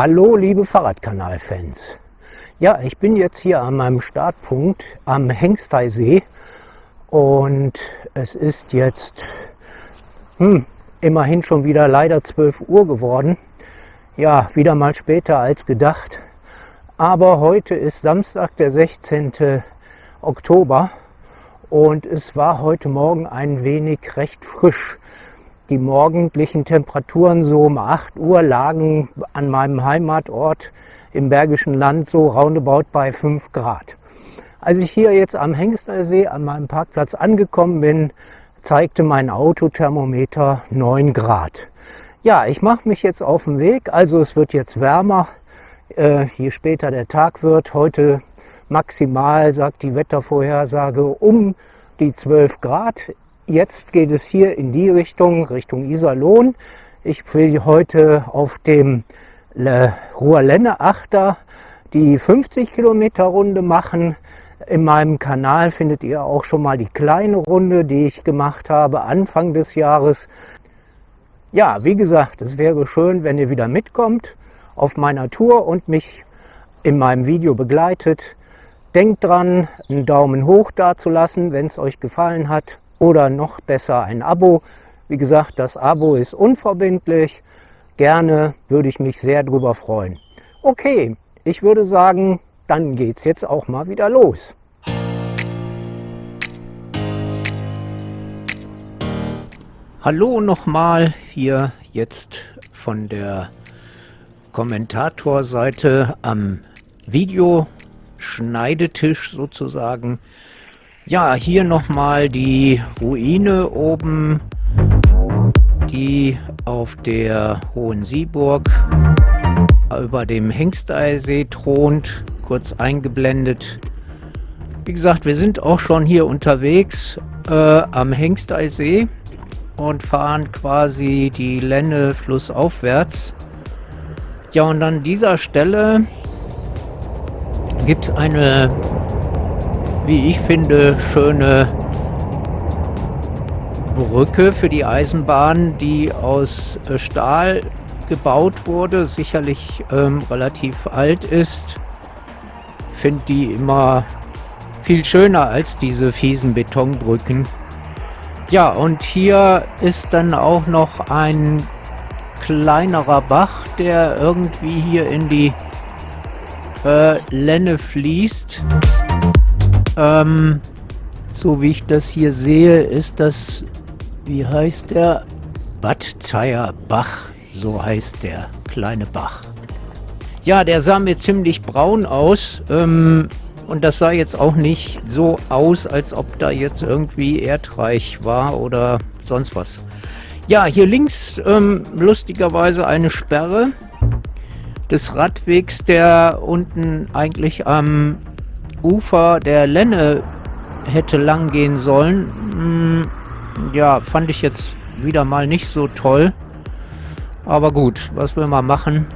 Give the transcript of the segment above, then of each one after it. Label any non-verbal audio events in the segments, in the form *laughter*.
Hallo liebe Fahrradkanal-Fans. Ja, ich bin jetzt hier an meinem Startpunkt am Hengsteisee und es ist jetzt hm, immerhin schon wieder leider 12 Uhr geworden. Ja, wieder mal später als gedacht. Aber heute ist Samstag, der 16. Oktober und es war heute Morgen ein wenig recht frisch. Die morgendlichen Temperaturen so um 8 Uhr lagen an meinem Heimatort im Bergischen Land so roundabout bei 5 Grad. Als ich hier jetzt am Hengstersee an meinem Parkplatz angekommen bin, zeigte mein Autothermometer 9 Grad. Ja, ich mache mich jetzt auf den Weg, also es wird jetzt wärmer, äh, je später der Tag wird. Heute maximal, sagt die Wettervorhersage, um die 12 Grad. Jetzt geht es hier in die Richtung, Richtung Iserlohn. Ich will heute auf dem Ruhrlenne Achter die 50 Kilometer Runde machen. In meinem Kanal findet ihr auch schon mal die kleine Runde, die ich gemacht habe Anfang des Jahres. Ja, wie gesagt, es wäre schön, wenn ihr wieder mitkommt auf meiner Tour und mich in meinem Video begleitet. Denkt dran, einen Daumen hoch dazulassen, wenn es euch gefallen hat oder noch besser ein Abo. Wie gesagt, das Abo ist unverbindlich. Gerne würde ich mich sehr drüber freuen. Okay, ich würde sagen, dann geht's jetzt auch mal wieder los. Hallo nochmal hier jetzt von der Kommentatorseite am Videoschneidetisch sozusagen. Ja, hier nochmal die Ruine oben, die auf der Hohen Sieburg über dem Hengsteisee thront, kurz eingeblendet. Wie gesagt, wir sind auch schon hier unterwegs äh, am Hengsteisee und fahren quasi die Lenne flussaufwärts. Ja, und an dieser Stelle gibt es eine wie ich finde, schöne Brücke für die Eisenbahn, die aus äh, Stahl gebaut wurde, sicherlich ähm, relativ alt ist. Finde die immer viel schöner als diese fiesen Betonbrücken. Ja, und hier ist dann auch noch ein kleinerer Bach, der irgendwie hier in die äh, Lenne fließt. Ähm, so wie ich das hier sehe, ist das, wie heißt der? Badteier Bach, so heißt der kleine Bach. Ja, der sah mir ziemlich braun aus. Ähm, und das sah jetzt auch nicht so aus, als ob da jetzt irgendwie erdreich war oder sonst was. Ja, hier links ähm, lustigerweise eine Sperre des Radwegs, der unten eigentlich am Ufer der Lenne hätte lang gehen sollen. Hm, ja, fand ich jetzt wieder mal nicht so toll. Aber gut, was will man machen?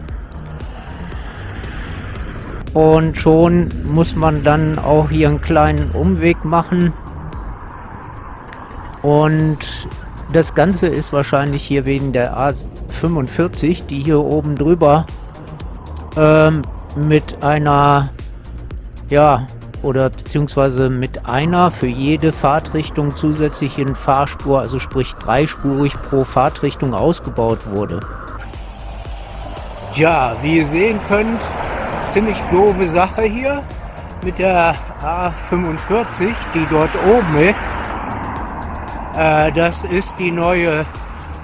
Und schon muss man dann auch hier einen kleinen Umweg machen. Und das Ganze ist wahrscheinlich hier wegen der A45, die hier oben drüber ähm, mit einer ja, oder beziehungsweise mit einer für jede Fahrtrichtung zusätzlichen Fahrspur, also sprich dreispurig pro Fahrtrichtung ausgebaut wurde. Ja, wie ihr sehen könnt, ziemlich doofe Sache hier mit der A45, die dort oben ist. Äh, das ist die neue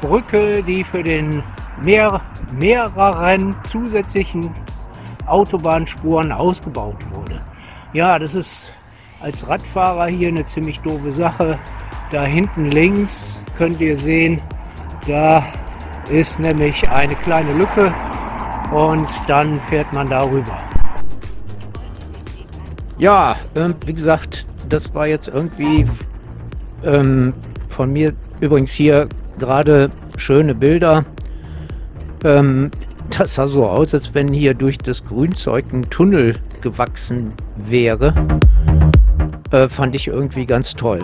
Brücke, die für den mehr, mehreren zusätzlichen Autobahnspuren ausgebaut wurde. Ja, das ist als Radfahrer hier eine ziemlich doofe Sache. Da hinten links könnt ihr sehen, da ist nämlich eine kleine Lücke und dann fährt man darüber. Ja, ähm, wie gesagt, das war jetzt irgendwie ähm, von mir übrigens hier gerade schöne Bilder. Ähm, das sah so aus, als wenn hier durch das Grünzeug ein Tunnel gewachsen wäre. Äh, fand ich irgendwie ganz toll.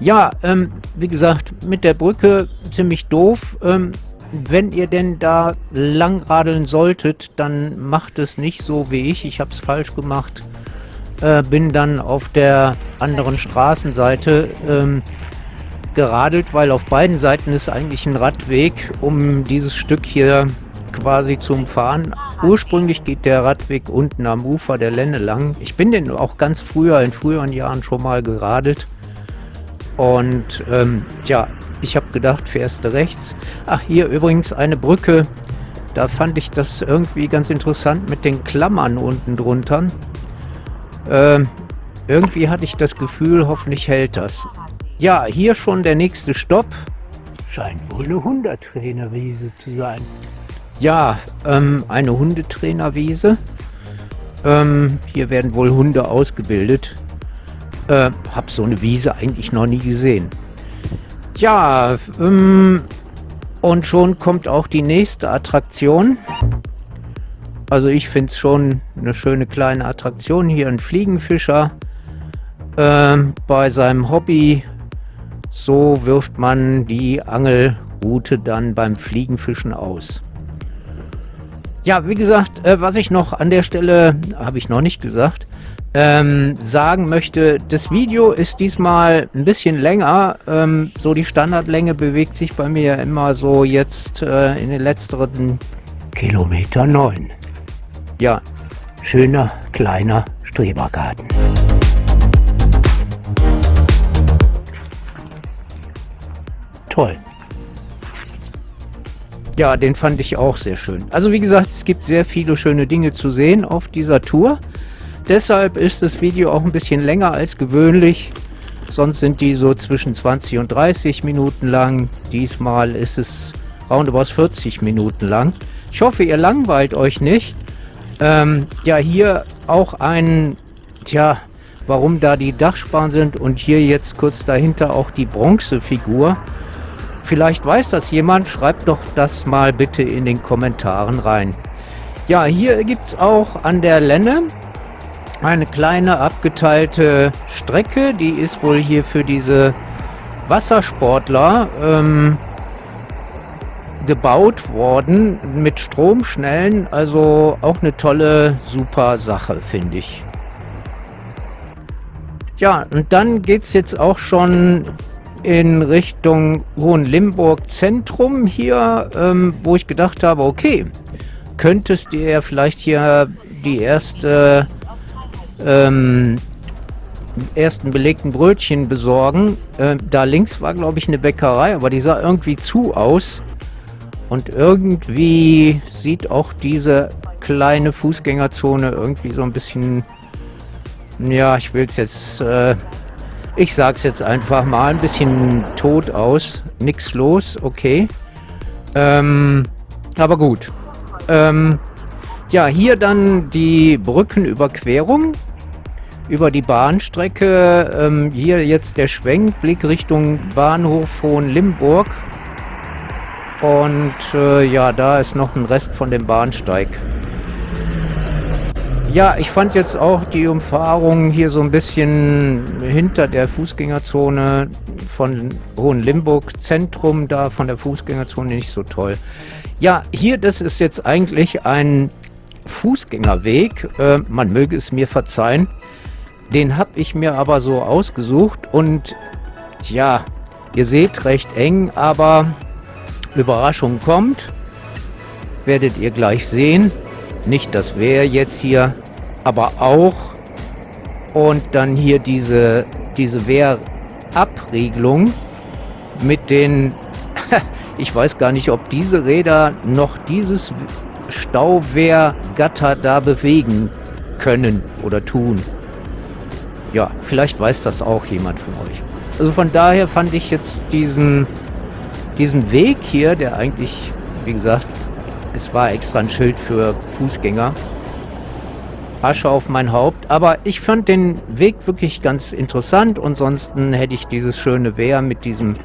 Ja, ähm, wie gesagt, mit der Brücke ziemlich doof. Ähm, wenn ihr denn da lang radeln solltet, dann macht es nicht so wie ich. Ich habe es falsch gemacht. Äh, bin dann auf der anderen Straßenseite ähm, geradelt, weil auf beiden Seiten ist eigentlich ein Radweg, um dieses Stück hier quasi zu umfahren. Ursprünglich geht der Radweg unten am Ufer der Lenne lang. Ich bin den auch ganz früher, in früheren Jahren schon mal geradelt. Und ähm, ja, ich habe gedacht, fährst du rechts. Ach, hier übrigens eine Brücke. Da fand ich das irgendwie ganz interessant mit den Klammern unten drunter. Ähm, irgendwie hatte ich das Gefühl, hoffentlich hält das. Ja, hier schon der nächste Stopp. Scheint wohl eine Hundetrainerwiese zu sein. Ja, ähm, eine Hundetrainerwiese. Ähm, hier werden wohl Hunde ausgebildet. Äh, hab so eine Wiese eigentlich noch nie gesehen. Ja, ähm, und schon kommt auch die nächste Attraktion. Also ich finde es schon eine schöne kleine Attraktion. Hier ein Fliegenfischer äh, bei seinem Hobby. So wirft man die Angelrute dann beim Fliegenfischen aus. Ja, wie gesagt, äh, was ich noch an der Stelle, habe ich noch nicht gesagt, ähm, sagen möchte, das Video ist diesmal ein bisschen länger. Ähm, so die Standardlänge bewegt sich bei mir immer so jetzt äh, in den letzteren Kilometer 9. Ja. Schöner, kleiner Strebergarten. Toll. Ja, den fand ich auch sehr schön. Also wie gesagt, es gibt sehr viele schöne Dinge zu sehen auf dieser Tour. Deshalb ist das Video auch ein bisschen länger als gewöhnlich. Sonst sind die so zwischen 20 und 30 Minuten lang. Diesmal ist es roundabout 40 Minuten lang. Ich hoffe, ihr langweilt euch nicht. Ähm, ja, hier auch ein, tja, warum da die Dachsparren sind und hier jetzt kurz dahinter auch die Bronzefigur. Vielleicht weiß das jemand, schreibt doch das mal bitte in den Kommentaren rein. Ja, hier gibt es auch an der Lenne eine kleine abgeteilte Strecke. Die ist wohl hier für diese Wassersportler ähm, gebaut worden mit Stromschnellen. Also auch eine tolle, super Sache, finde ich. Ja, und dann geht es jetzt auch schon in Richtung Hohenlimburg Zentrum hier, ähm, wo ich gedacht habe, okay, könntest du ja vielleicht hier die erste ähm, ersten belegten Brötchen besorgen. Äh, da links war, glaube ich, eine Bäckerei, aber die sah irgendwie zu aus. Und irgendwie sieht auch diese kleine Fußgängerzone irgendwie so ein bisschen, ja, ich will es jetzt, äh, ich sag's jetzt einfach mal, ein bisschen tot aus. Nix los, okay. Ähm, aber gut. Ähm, ja, hier dann die Brückenüberquerung über die Bahnstrecke. Ähm, hier jetzt der Schwenkblick Richtung Bahnhof Hohenlimburg. Und äh, ja, da ist noch ein Rest von dem Bahnsteig. Ja, ich fand jetzt auch die Umfahrung hier so ein bisschen hinter der Fußgängerzone von Hohenlimburg Zentrum da von der Fußgängerzone nicht so toll. Ja, hier, das ist jetzt eigentlich ein Fußgängerweg. Äh, man möge es mir verzeihen. Den habe ich mir aber so ausgesucht und ja, ihr seht recht eng, aber Überraschung kommt. Werdet ihr gleich sehen. Nicht das wäre jetzt hier, aber auch. Und dann hier diese, diese Wehrabriegelung mit den, *laughs* ich weiß gar nicht, ob diese Räder noch dieses Stauwehrgatter da bewegen können oder tun. Ja, vielleicht weiß das auch jemand von euch. Also von daher fand ich jetzt diesen, diesen Weg hier, der eigentlich, wie gesagt, es war extra ein Schild für Fußgänger. Asche auf mein Haupt. Aber ich fand den Weg wirklich ganz interessant. Ansonsten hätte ich dieses schöne Wehr mit diesem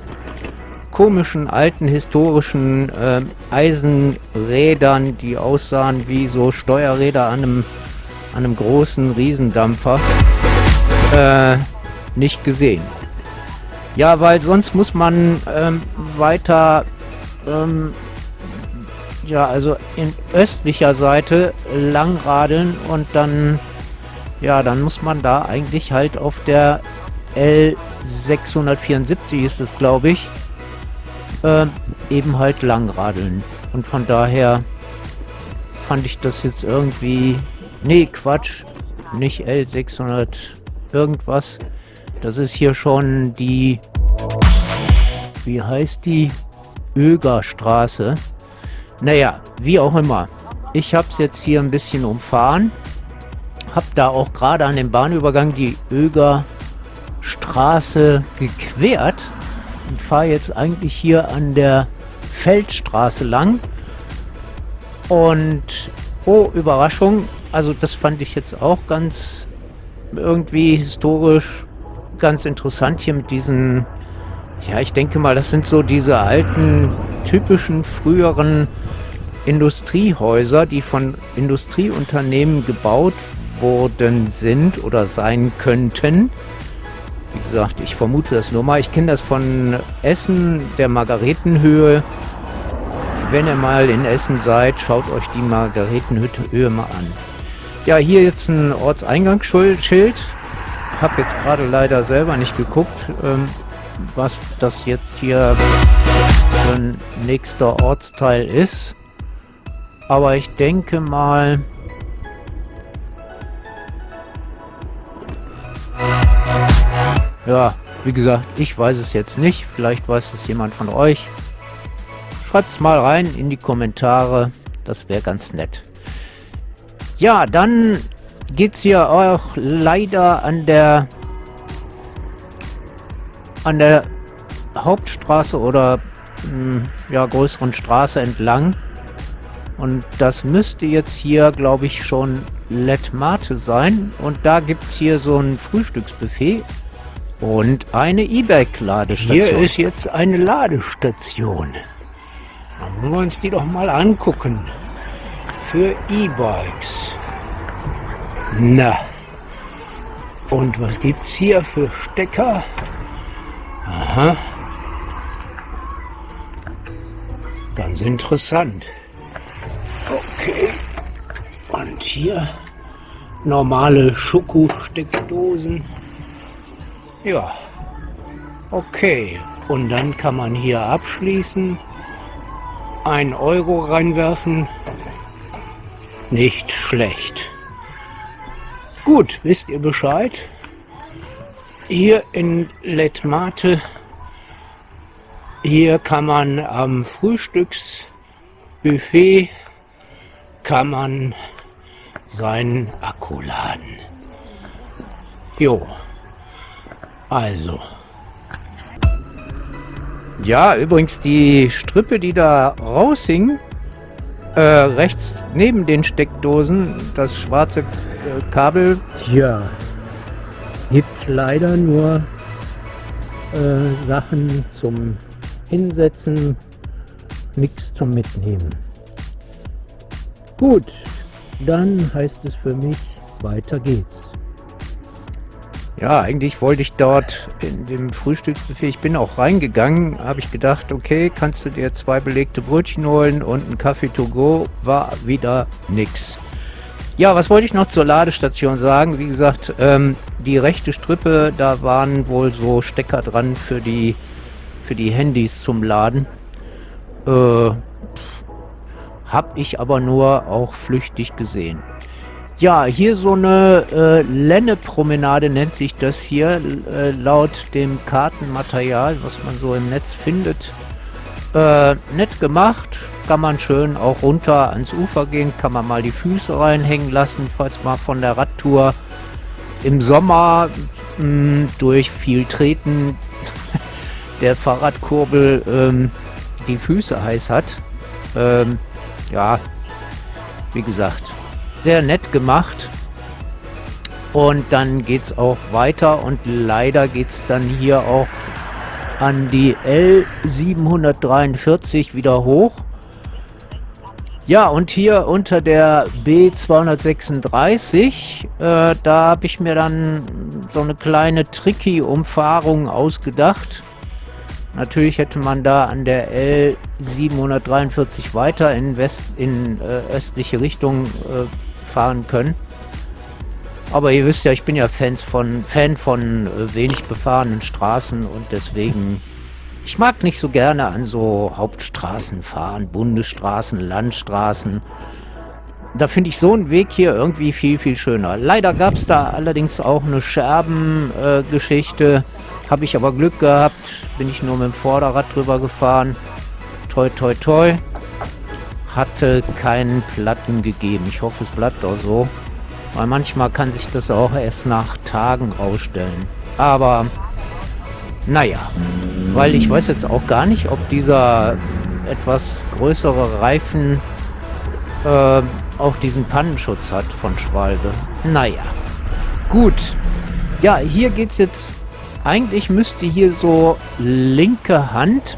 komischen, alten, historischen äh, Eisenrädern, die aussahen wie so Steuerräder an einem, an einem großen Riesendampfer äh, nicht gesehen. Ja, weil sonst muss man ähm, weiter ähm, ja, also in östlicher Seite langradeln und dann, ja, dann muss man da eigentlich halt auf der L674 ist es, glaube ich, äh, eben halt langradeln. Und von daher fand ich das jetzt irgendwie, nee, Quatsch, nicht L600 irgendwas. Das ist hier schon die, wie heißt die? Ögerstraße. Naja, wie auch immer. Ich habe es jetzt hier ein bisschen umfahren. Hab da auch gerade an dem Bahnübergang die Ögerstraße gequert und fahre jetzt eigentlich hier an der Feldstraße lang. Und oh, Überraschung, also das fand ich jetzt auch ganz irgendwie historisch ganz interessant hier mit diesen, ja, ich denke mal, das sind so diese alten, typischen, früheren Industriehäuser, die von Industrieunternehmen gebaut worden sind oder sein könnten. Wie gesagt, ich vermute das nur mal. Ich kenne das von Essen, der Margaretenhöhe. Wenn ihr mal in Essen seid, schaut euch die Margaretenhöhe mal an. Ja, hier jetzt ein Ortseingangsschild. Habe jetzt gerade leider selber nicht geguckt, ähm, was das jetzt hier für ein nächster Ortsteil ist. Aber ich denke mal... Ja, wie gesagt, ich weiß es jetzt nicht. Vielleicht weiß es jemand von euch. Schreibt es mal rein in die Kommentare. Das wäre ganz nett. Ja, dann geht es hier auch leider an der an der Hauptstraße oder mh, hm, ja, größeren Straße entlang. Und das müsste jetzt hier, glaube ich, schon Let Mate sein. Und da gibt es hier so ein Frühstücksbuffet und eine E-Bike-Ladestation. Hier ist jetzt eine Ladestation. Dann wollen wir uns die doch mal angucken. Für E-Bikes. Na. Und was gibt's hier für Stecker? Aha. Ganz interessant. Okay. Und hier normale Schokosteckdosen. Ja. Okay. Und dann kann man hier abschließen. Ein Euro reinwerfen. Nicht schlecht. Gut, wisst ihr Bescheid? Hier in Letmate, hier kann man am Frühstücksbuffet kann man seinen Akku laden. Jo, also. Ja, übrigens die Strippe, die da raushing, äh, rechts neben den Steckdosen, das schwarze äh, Kabel. Ja, gibt leider nur äh, Sachen zum Hinsetzen, nichts zum Mitnehmen. Gut, dann heißt es für mich, weiter geht's. Ja, eigentlich wollte ich dort in dem Frühstücksbuffet, ich bin auch reingegangen, habe ich gedacht, okay, kannst du dir zwei belegte Brötchen holen und einen Kaffee to go, war wieder nix. Ja, was wollte ich noch zur Ladestation sagen? Wie gesagt, ähm, die rechte Strippe, da waren wohl so Stecker dran für die, für die Handys zum Laden. Äh, hab ich aber nur auch flüchtig gesehen. Ja, hier so eine äh, Lenne-Promenade nennt sich das hier, äh, laut dem Kartenmaterial, was man so im Netz findet. Äh, nett gemacht, kann man schön auch runter ans Ufer gehen, kann man mal die Füße reinhängen lassen, falls man von der Radtour im Sommer mh, hm, durch viel Treten *laughs* der Fahrradkurbel ähm, die Füße heiß hat. Ähm, ja, wie gesagt, sehr nett gemacht. Und dann geht es auch weiter und leider geht es dann hier auch an die L743 wieder hoch. Ja, und hier unter der B236, äh, da habe ich mir dann so eine kleine tricky Umfahrung ausgedacht. Natürlich hätte man da an der L743 weiter in, West, in äh, östliche Richtung äh, fahren können. Aber ihr wisst ja, ich bin ja Fans von, Fan von äh, wenig befahrenen Straßen und deswegen... Ich mag nicht so gerne an so Hauptstraßen fahren, Bundesstraßen, Landstraßen. Da finde ich so einen Weg hier irgendwie viel, viel schöner. Leider gab es da allerdings auch eine Scherbengeschichte. Äh, Habe ich aber Glück gehabt. Bin ich nur mit dem Vorderrad drüber gefahren. Toi, toi, toi. Hatte keinen Platten gegeben. Ich hoffe, es bleibt auch so. Weil manchmal kann sich das auch erst nach Tagen rausstellen. Aber, naja. Weil ich weiß jetzt auch gar nicht, ob dieser etwas größere Reifen äh, auch diesen Pannenschutz hat von Schwalbe. Naja. Gut. Ja, hier geht's jetzt... Eigentlich müsste hier so linke Hand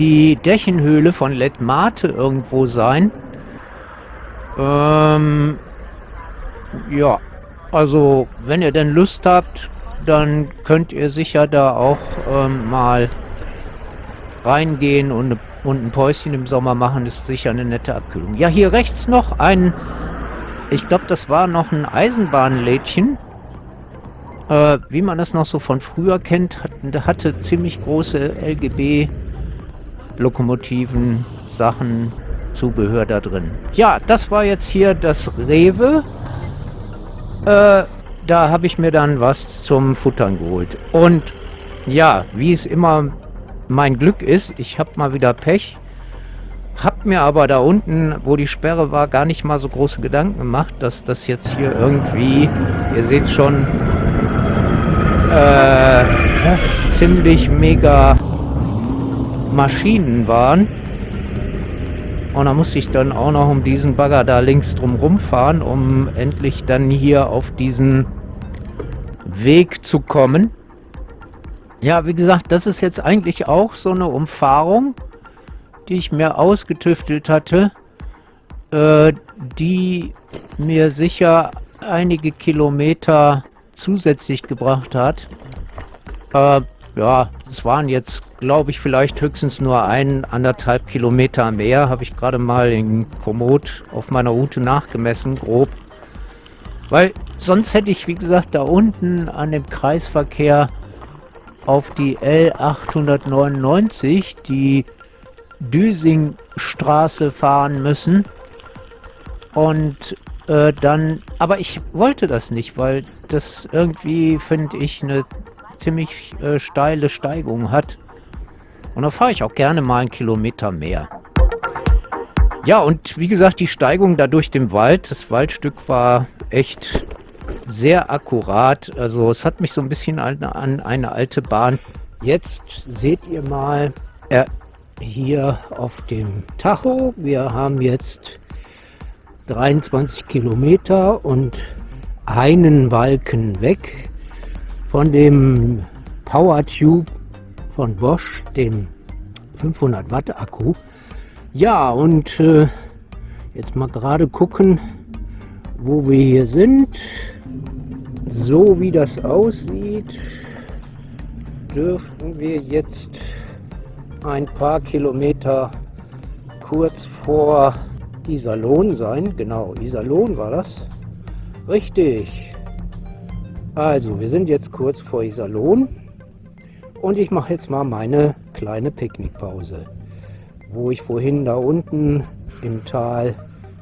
die Dächenhöhle von Letmate irgendwo sein. Ähm, ja, also wenn ihr denn Lust habt, dann könnt ihr sicher da auch ähm, mal reingehen und eine und ein Päuschen im Sommer machen ist sicher eine nette Abkühlung. Ja, hier rechts noch ein, ich glaube, das war noch ein Eisenbahnlädchen. Äh, wie man das noch so von früher kennt, hat, hatte ziemlich große LGB-Lokomotiven, Sachen, Zubehör da drin. Ja, das war jetzt hier das Rewe. Äh, da habe ich mir dann was zum Futtern geholt. Und ja, wie es immer mein Glück ist, ich habe mal wieder Pech. Hab mir aber da unten, wo die Sperre war, gar nicht mal so große Gedanken gemacht, dass das jetzt hier irgendwie, ihr seht schon, äh, ziemlich mega Maschinen waren. Und da musste ich dann auch noch um diesen Bagger da links drum rumfahren, um endlich dann hier auf diesen Weg zu kommen. Ja, wie gesagt, das ist jetzt eigentlich auch so eine Umfahrung, die ich mir ausgetüftelt hatte, äh, die mir sicher einige Kilometer zusätzlich gebracht hat. Äh, ja, es waren jetzt, glaube ich, vielleicht höchstens nur ein, anderthalb Kilometer mehr. Habe ich gerade mal in Komoot auf meiner Route nachgemessen, grob. Weil sonst hätte ich, wie gesagt, da unten an dem Kreisverkehr auf die L899, die Düsingstraße fahren müssen. Und äh, dann, aber ich wollte das nicht, weil das irgendwie, finde ich, eine ziemlich äh, steile Steigung hat. Und da fahre ich auch gerne mal einen Kilometer mehr. Ja, und wie gesagt, die Steigung da durch den Wald, das Waldstück war echt sehr akkurat. Also es hat mich so ein bisschen an, an eine alte Bahn. Jetzt seht ihr mal äh, hier auf dem Tacho. Wir haben jetzt 23 Kilometer und einen Balken weg von dem Power Tube von Bosch, dem 500 Watt Akku. Ja, und äh, jetzt mal gerade gucken, wo wir hier sind. So wie das aussieht, dürften wir jetzt ein paar Kilometer kurz vor Iserlohn sein. Genau, Iserlohn war das. Richtig. Also, wir sind jetzt kurz vor Iserlohn und ich mache jetzt mal meine kleine Picknickpause, wo ich vorhin da unten im Tal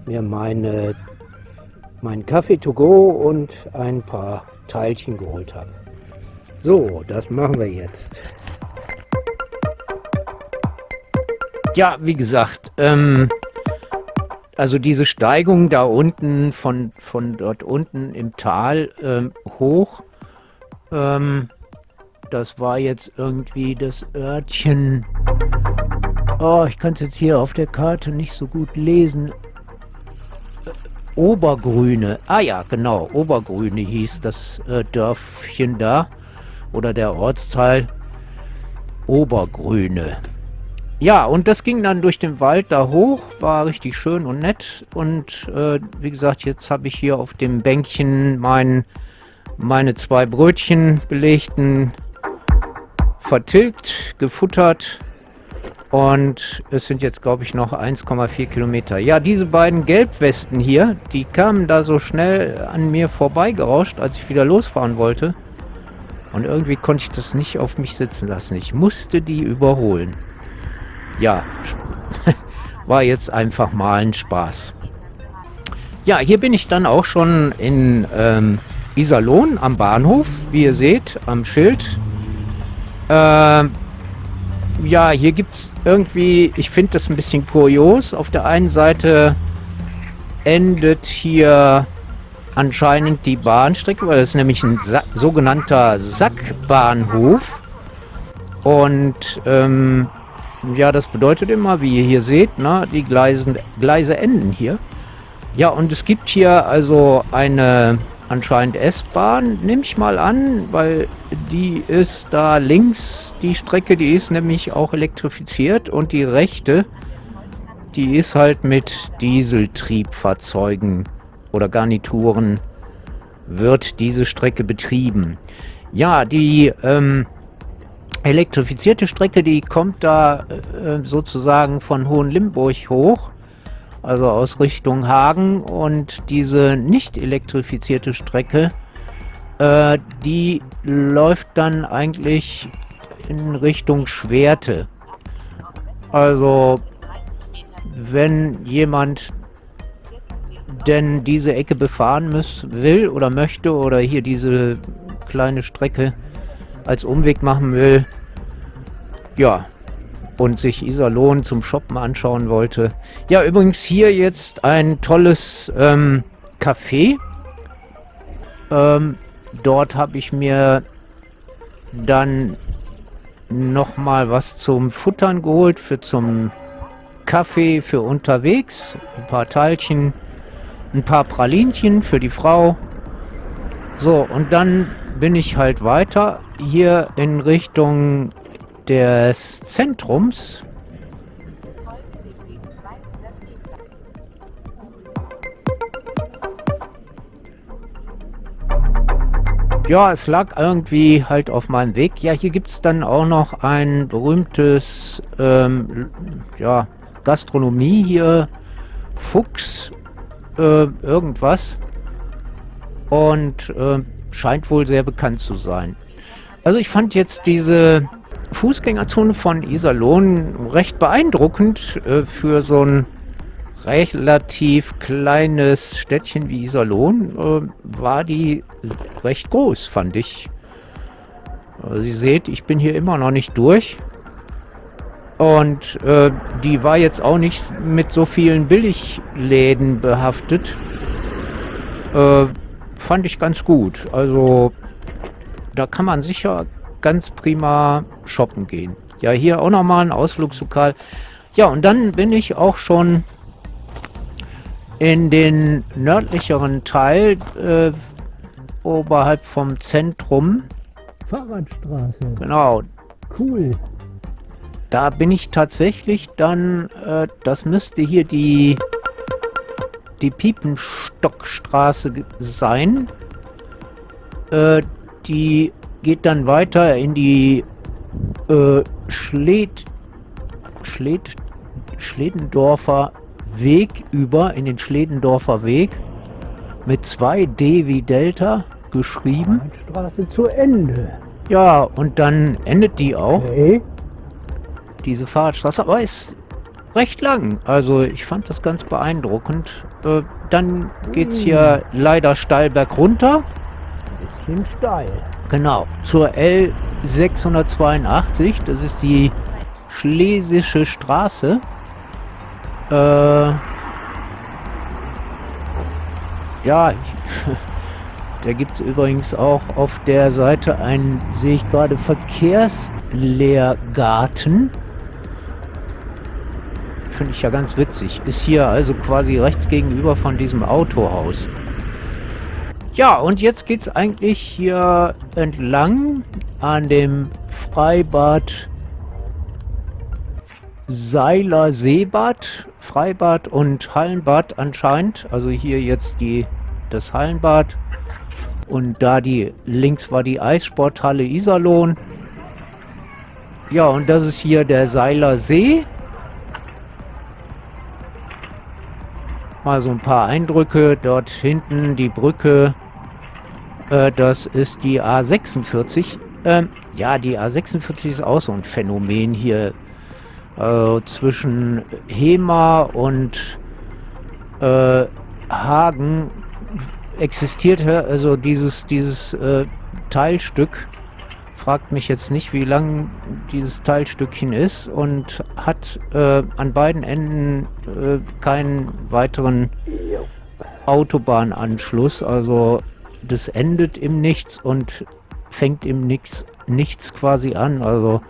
mir meine meinen Kaffee to go und ein paar Teilchen geholt habe. So, das machen wir jetzt. Ja, wie gesagt, ähm, also diese Steigung da unten, von, von dort unten im Tal ähm, hoch, ähm, das war jetzt irgendwie das Örtchen. Oh, ich kann es jetzt hier auf der Karte nicht so gut lesen. Obergrüne. Ah ja, genau, Obergrüne hieß das äh, Dörfchen da. Oder der Ortsteil Obergrüne. Ja, und das ging dann durch den Wald da hoch, war richtig schön und nett. Und äh, wie gesagt, jetzt habe ich hier auf dem Bänkchen mein, meine zwei Brötchen belegten vertilgt, gefuttert und es sind jetzt, glaube ich, noch 1,4 Kilometer. Ja, diese beiden Gelbwesten hier, die kamen da so schnell an mir vorbeigerauscht, als ich wieder losfahren wollte. Und irgendwie konnte ich das nicht auf mich sitzen lassen. Ich musste die überholen. Ja, *laughs* war jetzt einfach mal ein Spaß. Ja, hier bin ich dann auch schon in ähm, Iserlohn am Bahnhof, wie ihr seht, am Schild. Äh, ja, hier gibt es irgendwie, ich finde das ein bisschen kurios. Auf der einen Seite endet hier anscheinend die Bahnstrecke, weil das ist nämlich ein Sa sogenannter Sackbahnhof. Und ähm, ja, das bedeutet immer, wie ihr hier seht, ne, die Gleisen, Gleise enden hier. Ja, und es gibt hier also eine anscheinend S-Bahn, nehme ich mal an, weil die ist da links, die Strecke, die ist nämlich auch elektrifiziert und die rechte, die ist halt mit Dieseltriebfahrzeugen oder Garnituren wird diese Strecke betrieben. Ja, die ähm, elektrifizierte Strecke, die kommt da äh, sozusagen von Hohenlimburg hoch, also aus Richtung Hagen und diese nicht elektrifizierte Strecke, äh, die läuft dann eigentlich in Richtung Schwerte. Also wenn jemand denn diese Ecke befahren muss, will oder möchte oder hier diese kleine Strecke als Umweg machen will, ja, und sich Iserlohn zum Shoppen anschauen wollte. Ja, übrigens hier jetzt ein tolles ähm, Café. Ähm, dort habe ich mir dann nochmal was zum Futtern geholt für zum Kaffee für unterwegs. Ein paar Teilchen ein paar Pralinchen für die Frau. So, und dann bin ich halt weiter hier in Richtung des Zentrums. Ja, es lag irgendwie halt auf meinem Weg. Ja, hier gibt es dann auch noch ein berühmtes, ähm, ja, Gastronomie hier. Fuchs äh, irgendwas. Und äh, scheint wohl sehr bekannt zu sein. Also ich fand jetzt diese Fußgängerzone von Iserlohn recht beeindruckend äh, für so ein relativ kleines Städtchen wie Iserlohn äh, war die recht groß, fand ich. Also Sie seht, ich bin hier immer noch nicht durch. Und äh, die war jetzt auch nicht mit so vielen Billigläden behaftet. Äh, fand ich ganz gut. Also da kann man sicher ganz prima shoppen gehen. Ja, hier auch nochmal ein Ausflugslokal. Ja, und dann bin ich auch schon in den nördlicheren Teil äh, oberhalb vom Zentrum. Fahrradstraße. Genau. Cool. Da bin ich tatsächlich dann, äh, das müsste hier die, die Piepenstockstraße sein. Äh, die geht dann weiter in die äh, Schled, Schled, Schledendorfer Weg über, in den Schledendorfer Weg mit 2D wie Delta geschrieben. Straße zu Ende. Ja, und dann endet die auch. Okay diese Fahrradstraße, aber ist recht lang. Also ich fand das ganz beeindruckend. Äh, dann geht es hier leider steil berg runter. Ein bisschen steil. Genau, zur L682. Das ist die Schlesische Straße. Äh, ja, ich, *laughs* da gibt es übrigens auch auf der Seite einen, sehe ich gerade, Verkehrslehrgarten finde ich ja ganz witzig. Ist hier also quasi rechts gegenüber von diesem Autohaus. Ja, und jetzt geht es eigentlich hier entlang an dem Freibad Seiler Seebad, Freibad und Hallenbad anscheinend. Also hier jetzt die, das Hallenbad und da die links war die Eissporthalle Iserlohn. Ja, und das ist hier der Seiler See. Mal so ein paar Eindrücke. Dort hinten die Brücke. Äh, das ist die A46. Ähm, ja, die A46 ist auch so ein Phänomen hier äh, zwischen Hema und äh, Hagen existiert also dieses dieses äh, Teilstück fragt mich jetzt nicht, wie lang dieses Teilstückchen ist und hat äh, an beiden Enden äh, keinen weiteren Autobahnanschluss. Also das endet im Nichts und fängt im Nichts, nichts quasi an. Also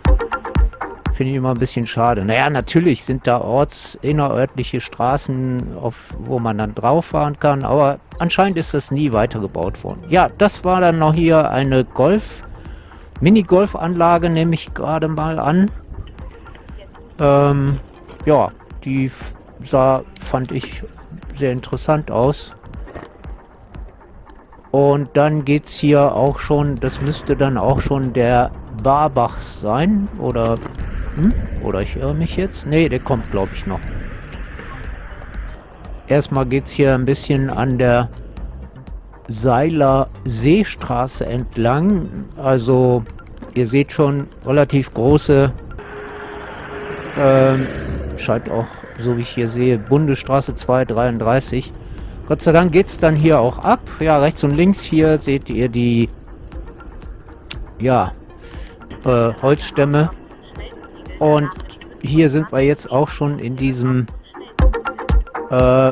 finde ich immer ein bisschen schade. Naja, natürlich sind da orts innerörtliche Straßen, auf, wo man dann drauf fahren kann, aber anscheinend ist das nie weitergebaut worden. Ja, das war dann noch hier eine Golf- Minigolfanlage nehme ich gerade mal an. Ähm, ja, die sah, fand ich sehr interessant aus. Und dann geht es hier auch schon, das müsste dann auch schon der Barbach sein. Oder, hm? oder ich irre mich jetzt? Ne, der kommt glaube ich noch. Erstmal geht es hier ein bisschen an der Seiler Seestraße entlang. Also ihr seht schon relativ große, ähm, scheint auch, so wie ich hier sehe, Bundesstraße 233. Gott sei Dank geht es dann hier auch ab. Ja, rechts und links hier seht ihr die ja, äh, Holzstämme. Und hier sind wir jetzt auch schon in diesem äh,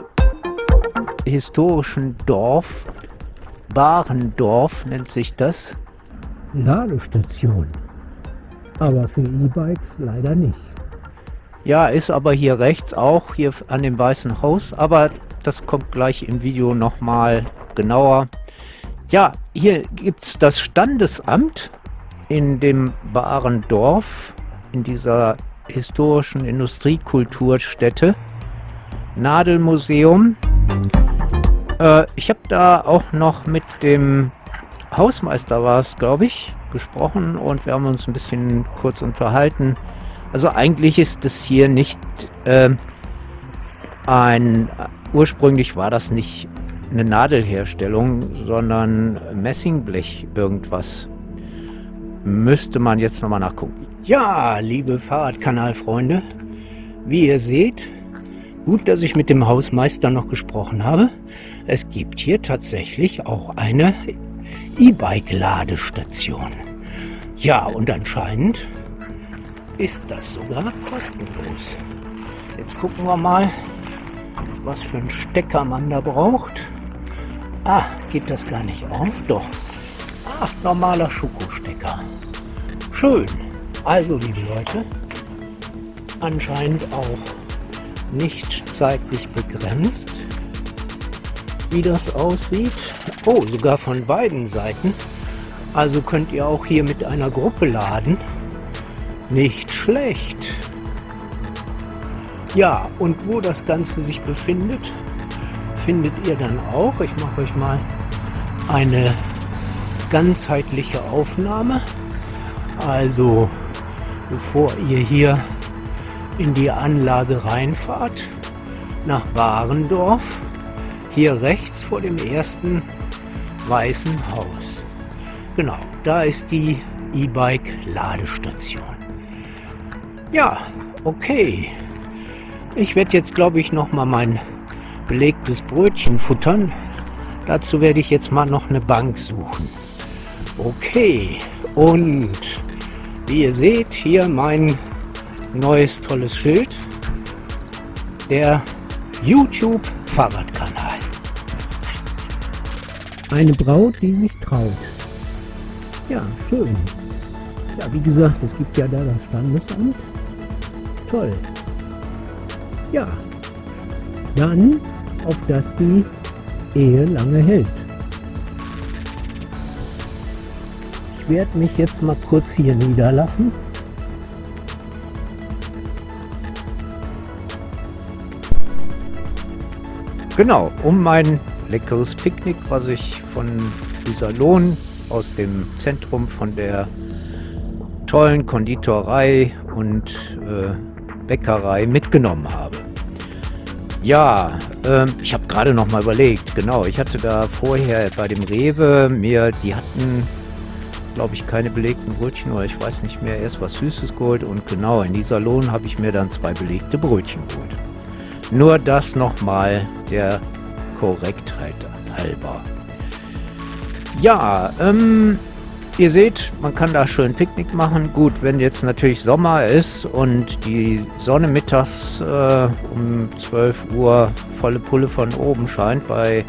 historischen Dorf Barendorf nennt sich das. Ladestation. Aber für E-Bikes leider nicht. Ja, ist aber hier rechts auch, hier an dem Weißen Haus. Aber das kommt gleich im Video nochmal genauer. Ja, hier gibt es das Standesamt in dem Barendorf, in dieser historischen Industriekulturstätte. Nadelmuseum. Äh, ich habe da auch noch mit dem Hausmeister war es, glaube ich, gesprochen und wir haben uns ein bisschen kurz unterhalten. Also eigentlich ist das hier nicht äh, ein, ursprünglich war das nicht eine Nadelherstellung, sondern Messingblech irgendwas. Müsste man jetzt nochmal nachgucken. Ja, liebe Fahrradkanalfreunde, wie ihr seht, gut, dass ich mit dem Hausmeister noch gesprochen habe. Es gibt hier tatsächlich auch eine E-Bike-Ladestation. Ja, und anscheinend ist das sogar kostenlos. Jetzt gucken wir mal, was für einen Stecker man da braucht. Ah, geht das gar nicht auf? Doch. Ah, normaler Schokostecker. Schön. Also, liebe Leute, anscheinend auch nicht zeitlich begrenzt, wie das aussieht. Oh, sogar von beiden Seiten. Also könnt ihr auch hier mit einer Gruppe laden. Nicht schlecht. Ja, und wo das Ganze sich befindet, findet ihr dann auch. Ich mache euch mal eine ganzheitliche Aufnahme. Also, bevor ihr hier in die Anlage reinfahrt, nach Barendorf, hier rechts vor dem ersten Weißen Haus. Genau, da ist die E-Bike-Ladestation. Ja, okay. Ich werde jetzt, glaube ich, noch mal mein belegtes Brötchen futtern. Dazu werde ich jetzt mal noch eine Bank suchen. Okay, und wie ihr seht, hier mein neues tolles Schild. Der YouTube Fahrradkanal. Eine Braut, die sich traut. Ja, schön. Ja, wie gesagt, es gibt ja da das Standesamt. Toll. Ja, dann auf dass die Ehe lange hält. Ich werde mich jetzt mal kurz hier niederlassen. Genau, um mein leckeres Picknick, was ich von Iserlohn aus dem Zentrum von der tollen Konditorei und äh, Bäckerei mitgenommen habe. Ja, ähm, ich habe gerade noch mal überlegt, genau, ich hatte da vorher bei dem Rewe mir, die hatten, glaube ich, keine belegten Brötchen oder ich weiß nicht mehr, erst was Süßes geholt und genau, in dieser Lohn habe ich mir dann zwei belegte Brötchen geholt. Nur das nochmal der Korrektheit halber. Ja, ähm, Ihr seht, man kann da schön Picknick machen. Gut, wenn jetzt natürlich Sommer ist und die Sonne mittags äh, um 12 Uhr volle Pulle von oben scheint, bei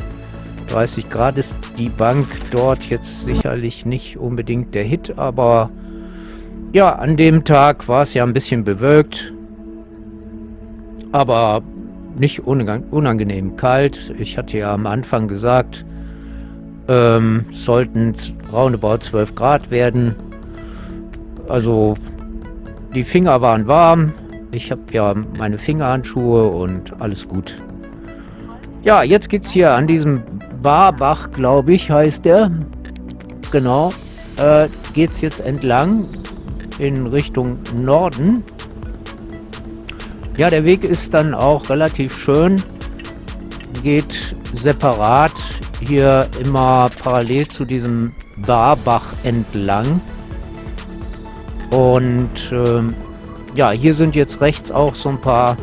30 Grad ist die Bank dort jetzt sicherlich nicht unbedingt der Hit, aber ja, an dem Tag war es ja ein bisschen bewölkt, aber nicht unangenehm kalt. Ich hatte ja am Anfang gesagt, ähm, sollten roundabout 12 Grad werden. Also die Finger waren warm. Ich habe ja meine Fingerhandschuhe und alles gut. Ja, jetzt geht es hier an diesem Barbach, glaube ich, heißt der. Genau. Äh, es jetzt entlang in Richtung Norden. Ja, der Weg ist dann auch relativ schön. Geht separat hier immer parallel zu diesem Barbach entlang. Und ähm, ja, hier sind jetzt rechts auch so ein paar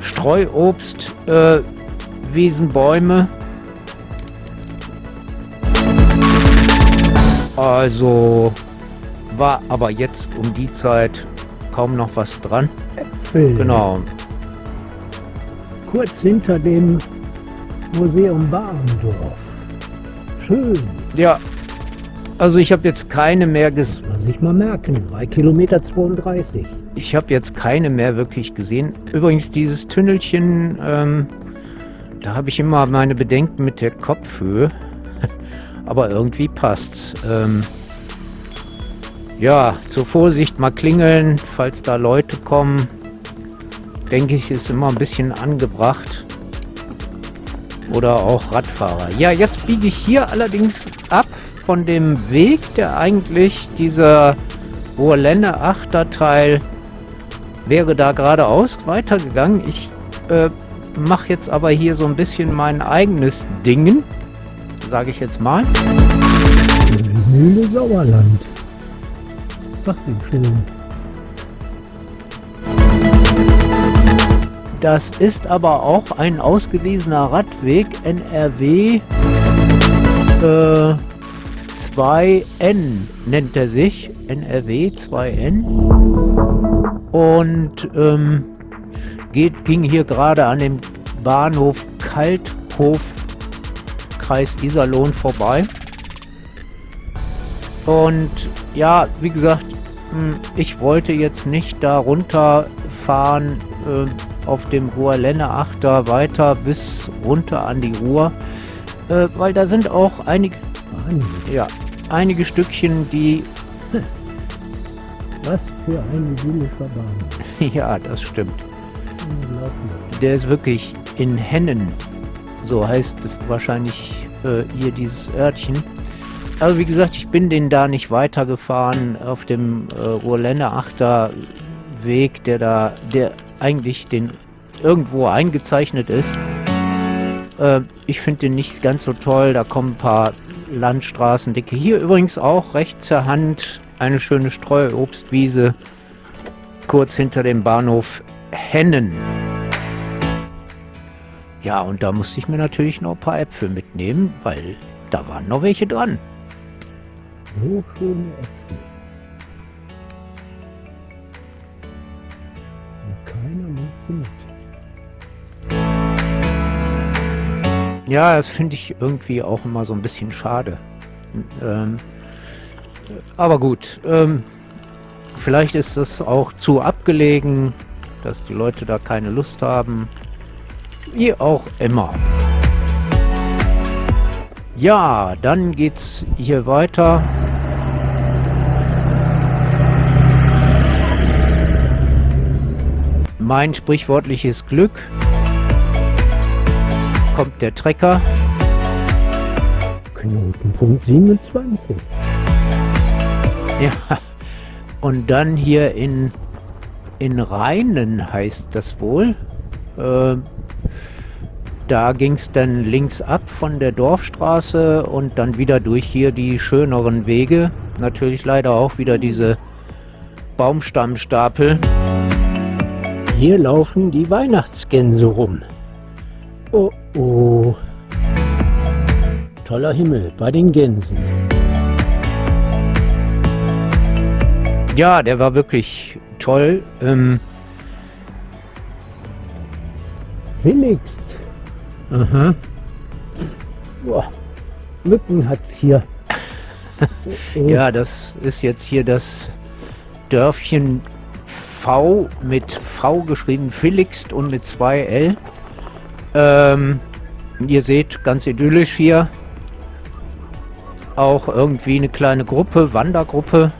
Streuobst-Wiesenbäume. Äh, also war aber jetzt um die Zeit kaum noch was dran. Äpfel. Genau. Kurz hinter dem Museum Barendorf. Schön. Ja, also ich habe jetzt keine mehr gesehen. Muss ich mal merken, bei Kilometer 32. Ich habe jetzt keine mehr wirklich gesehen. Übrigens dieses Tünnelchen, ähm, da habe ich immer meine Bedenken mit der Kopfhöhe. *laughs* Aber irgendwie passt's. Ähm, ja, zur Vorsicht mal klingeln, falls da Leute kommen. Denke ich, ist immer ein bisschen angebracht oder auch Radfahrer. Ja, jetzt biege ich hier allerdings ab von dem Weg, der eigentlich dieser Ruhrlände Achterteil wäre da geradeaus weitergegangen. Ich äh, mache jetzt aber hier so ein bisschen mein eigenes Dingen, sage ich jetzt mal. Mühle Sauerland. Ach, wie schön. Das ist aber auch ein ausgewiesener Radweg NRW äh, 2N nennt er sich. NRW 2N. Und ähm, geht, ging hier gerade an dem Bahnhof Kalthof Kreis Iserlohn vorbei. Und ja, wie gesagt, hm, ich wollte jetzt nicht da runterfahren, äh, auf dem Ruhrlenne Achter weiter bis runter an die Ruhr, äh, weil da sind auch einige, ja, einige Stückchen, die... *laughs* Was für ein idyllischer Bahn. *laughs* ja, das stimmt. Der ist wirklich in Hennen, so heißt wahrscheinlich äh, hier dieses Örtchen. Aber wie gesagt, ich bin den da nicht weitergefahren auf dem äh, Ruhrlenne Achter Weg, der da, der eigentlich den irgendwo eingezeichnet ist. Äh, ich finde den nicht ganz so toll. Da kommen ein paar Landstraßendicke. Hier übrigens auch rechts zur Hand eine schöne Streuobstwiese kurz hinter dem Bahnhof Hennen. Ja, und da musste ich mir natürlich noch ein paar Äpfel mitnehmen, weil da waren noch welche dran. So schöne Äpfel. Sie mit. Ja, das finde ich irgendwie auch immer so ein bisschen schade. Ähm, aber gut, ähm, vielleicht ist es auch zu abgelegen, dass die Leute da keine Lust haben. Wie auch immer. Ja, dann geht's hier weiter. Mein sprichwörtliches Glück kommt der Trecker. Knotenpunkt 27. Ja, Und dann hier in, in Rheinen heißt das wohl. Äh, da ging es dann links ab von der Dorfstraße und dann wieder durch hier die schöneren Wege. Natürlich leider auch wieder diese Baumstammstapel. Hier laufen die Weihnachtsgänse rum. Oh oh. Toller Himmel bei den Gänsen. Ja, der war wirklich toll. Ähm, Willigst. Aha. Boah. Mücken hat's hier. *laughs* ja, das ist jetzt hier das Dörfchen V mit V geschrieben, Philixt und mit zwei L. Ähm, ihr seht, ganz idyllisch hier. Auch irgendwie eine kleine Gruppe, Wandergruppe.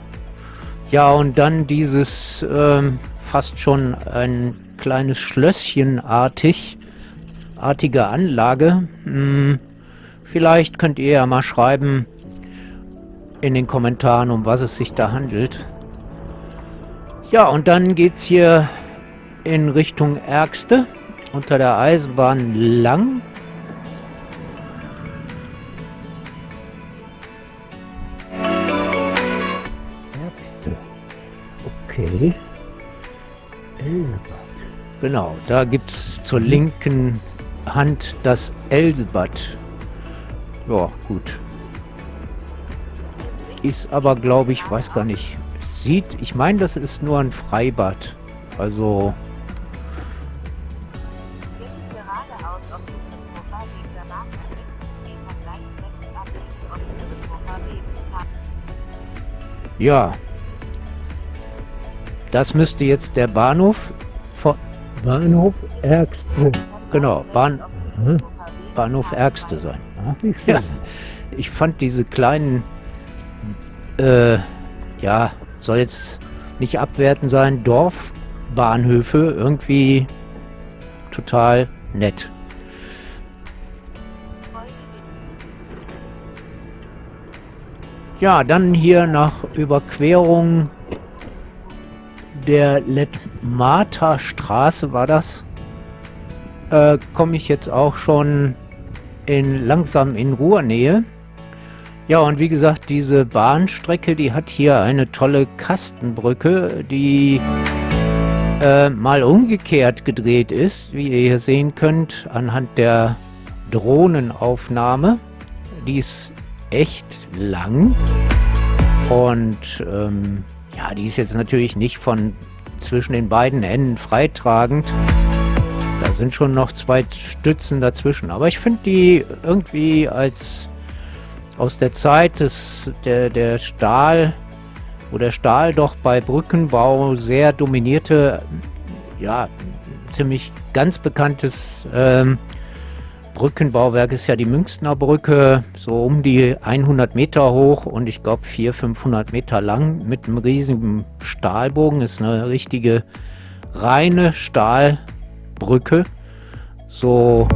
Ja, und dann dieses ähm, fast schon ein kleines Schlösschen artig, artige Anlage. Hm, vielleicht könnt ihr ja mal schreiben in den Kommentaren, um was es sich da handelt. Ja, und dann geht es hier in Richtung Ärgste unter der Eisenbahn lang. Ärgste. Okay. Elsebad. Genau, da gibt es zur linken Hand das Elsebad. Ja, gut. Ist aber, glaube ich, weiß gar nicht, sieht, ich meine, das ist nur ein Freibad. Also... Ja. Das müsste jetzt der Bahnhof von... Bahnhof Ärgste. Genau, Bahn. Bahnhof Ärgste sein. Ja, ich fand diese kleinen äh, ja, soll jetzt nicht abwertend sein, Dorfbahnhöfe irgendwie total nett. Ja, dann hier nach Überquerung der Letmata Straße war das, äh, komme ich jetzt auch schon in langsam in Ruhrnähe. Ja, und wie gesagt, diese Bahnstrecke, die hat hier eine tolle Kastenbrücke, die äh, mal umgekehrt gedreht ist, wie ihr hier sehen könnt, anhand der Drohnenaufnahme. Die ist echt lang und ähm, ja, die ist jetzt natürlich nicht von zwischen den beiden Enden freitragend. Da sind schon noch zwei Stützen dazwischen, aber ich finde die irgendwie als aus der Zeit des, der, der Stahl, wo der Stahl doch bei Brückenbau sehr dominierte, ja, ziemlich ganz bekanntes ähm, Brückenbauwerk ist ja die Münchner Brücke, so um die 100 Meter hoch und ich glaube 400, 500 Meter lang mit einem riesigen Stahlbogen. Ist eine richtige reine Stahlbrücke. So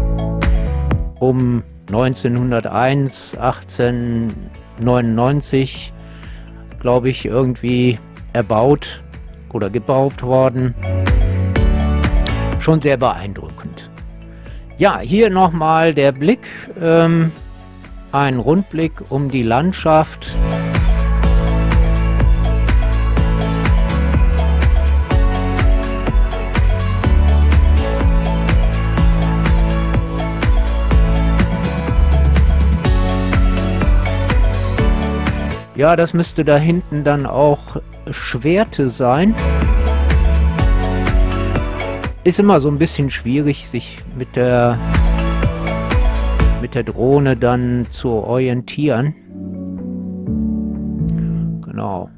um 1901, 1899, glaube ich, irgendwie erbaut oder gebaut worden. Schon sehr beeindruckend. Ja, hier nochmal der Blick, ähm, ein Rundblick um die Landschaft. Ja, das müsste da hinten dann auch Schwerte sein. Ist immer so ein bisschen schwierig, sich mit der mit der Drohne dann zu orientieren. Genau.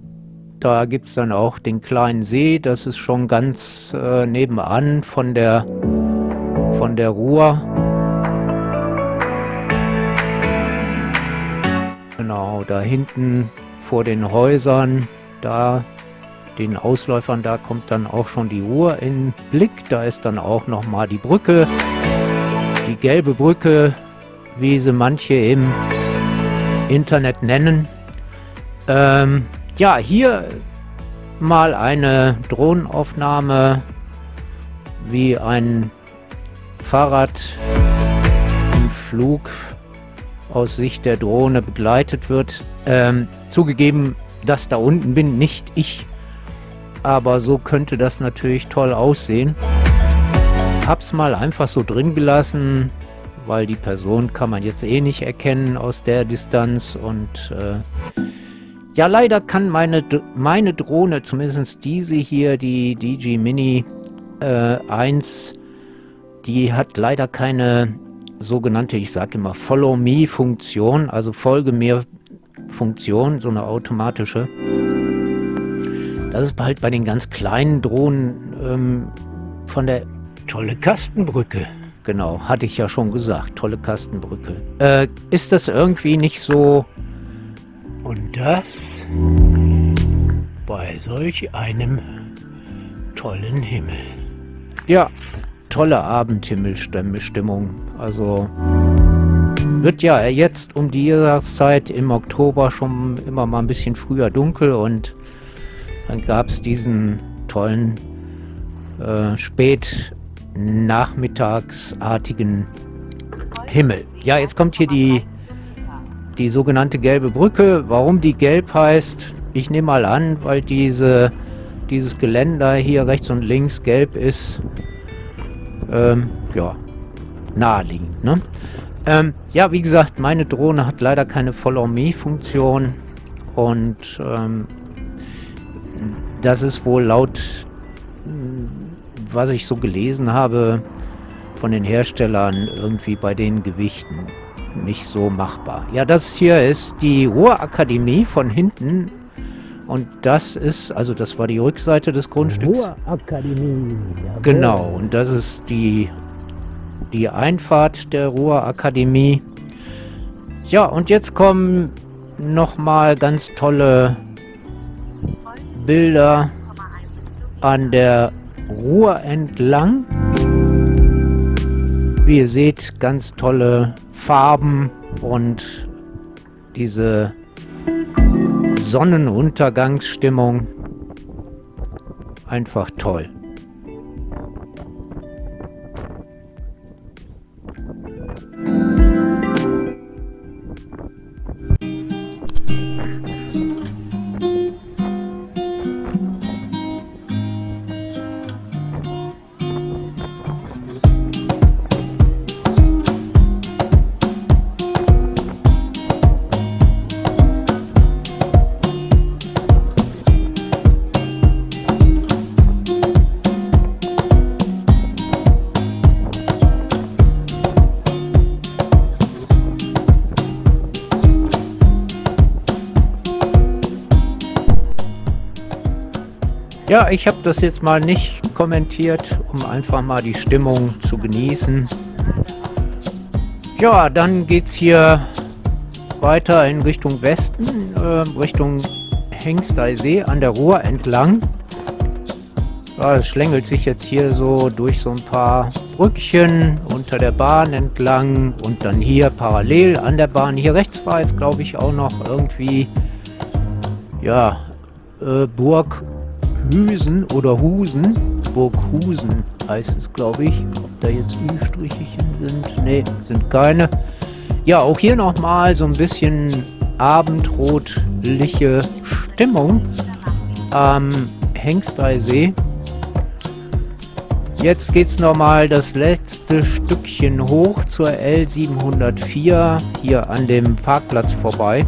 Da gibt es dann auch den kleinen See. Das ist schon ganz äh, nebenan von der von der Ruhr. Da hinten vor den Häusern, da den Ausläufern, da kommt dann auch schon die Ruhr in Blick. Da ist dann auch nochmal die Brücke, die gelbe Brücke, wie sie manche im Internet nennen. Ähm, ja, hier mal eine Drohnenaufnahme, wie ein Fahrrad im Flug aus Sicht der Drohne begleitet wird. Ähm, zugegeben, das da unten bin nicht ich, aber so könnte das natürlich toll aussehen. Hab's mal einfach so drin gelassen, weil die Person kann man jetzt eh nicht erkennen aus der Distanz und äh, ja, leider kann meine, meine Drohne, zumindest diese hier, die DG Mini äh, 1, die hat leider keine sogenannte, ich sage immer Follow-Me-Funktion, also Folge mir Funktion, so eine automatische. Das ist halt bei den ganz kleinen Drohnen ähm, von der tolle Kastenbrücke. Genau, hatte ich ja schon gesagt, tolle Kastenbrücke. Äh, ist das irgendwie nicht so... Und das bei solch einem tollen Himmel. Ja, tolle Abendhimmelstimmung. Also wird ja jetzt um die Jahreszeit im Oktober schon immer mal ein bisschen früher dunkel und dann gab es diesen tollen äh, spät nachmittagsartigen Himmel. Ja, jetzt kommt hier die, die sogenannte gelbe Brücke. Warum die gelb heißt, ich nehme mal an, weil diese, dieses Geländer hier rechts und links gelb ist. Ähm, ja, naheliegend. Ne? Ähm, ja, wie gesagt, meine Drohne hat leider keine Follow-Me-Funktion und ähm, das ist wohl laut, was ich so gelesen habe, von den Herstellern irgendwie bei den Gewichten nicht so machbar. Ja, das hier ist die Ruhrakademie von hinten und das ist, also das war die Rückseite des Grundstücks. Ruhrakademie. Genau, und das ist die die Einfahrt der Ruhrakademie. Ja, und jetzt kommen nochmal ganz tolle Bilder an der Ruhr entlang. Wie ihr seht, ganz tolle Farben und diese Sonnenuntergangsstimmung. Einfach toll. Ja, ich habe das jetzt mal nicht kommentiert, um einfach mal die Stimmung zu genießen. Ja, dann geht es hier weiter in Richtung Westen, äh, Richtung Hengsteisee an der Ruhr entlang. Ja, es schlängelt sich jetzt hier so durch so ein paar Brückchen unter der Bahn entlang und dann hier parallel an der Bahn. Hier rechts war jetzt glaube ich auch noch irgendwie ja äh, Burg Hüsen oder Husen, Burghusen heißt es, glaube ich. Ob da jetzt Ü-Strichchen sind? Ne, sind keine. Ja, auch hier nochmal so ein bisschen abendrotliche Stimmung am Hengsteisee. Jetzt geht es nochmal das letzte Stückchen hoch zur L704 hier an dem Parkplatz vorbei.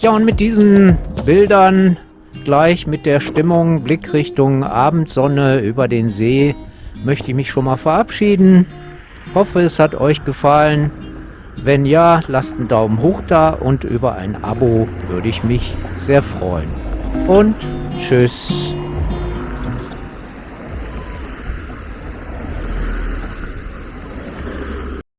Ja, und mit diesen Bildern gleich mit der Stimmung Blickrichtung Abendsonne über den See möchte ich mich schon mal verabschieden. Hoffe, es hat euch gefallen. Wenn ja, lasst einen Daumen hoch da und über ein Abo würde ich mich sehr freuen. Und tschüss.